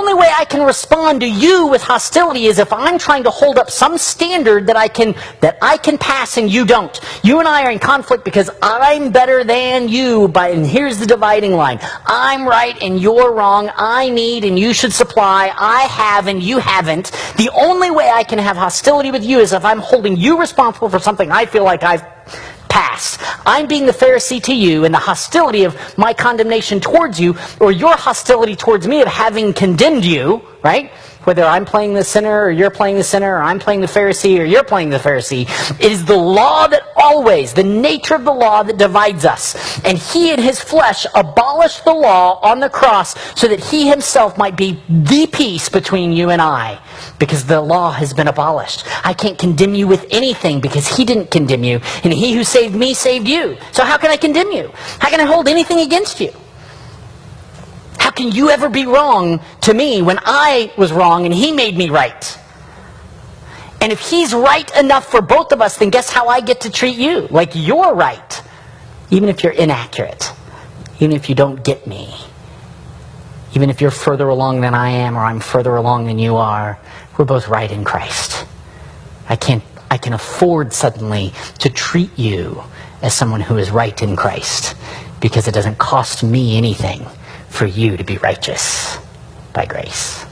only way I can respond to you with hostility is if I'm trying to hold up some standard that I can that I can pass and you don't. You and I are in conflict because I'm better than you by and here's the dividing line. I'm right and you're wrong. I need and you should supply. I have and you haven't. The only way I can have hostility with you is if I'm holding you responsible for something I feel like I've passed. I'm being the Pharisee to you and the hostility of my condemnation towards you, or your hostility towards me of having condemned you, right? Whether I'm playing the sinner or you're playing the sinner, or I'm playing the Pharisee or you're playing the Pharisee, is the law that always, the nature of the law that divides us. And he in his flesh abolished the law on the cross so that he himself might be the peace between you and I. Because the law has been abolished. I can't condemn you with anything because he didn't condemn you. And he who saved me saved you. So how can I condemn you? How can I hold anything against you? How can you ever be wrong to me when I was wrong and he made me right? And if he's right enough for both of us, then guess how I get to treat you? Like you're right. Even if you're inaccurate. Even if you don't get me. Even if you're further along than I am or I'm further along than you are, we're both right in Christ. I can't I can afford suddenly to treat you as someone who is right in Christ because it doesn't cost me anything for you to be righteous by grace.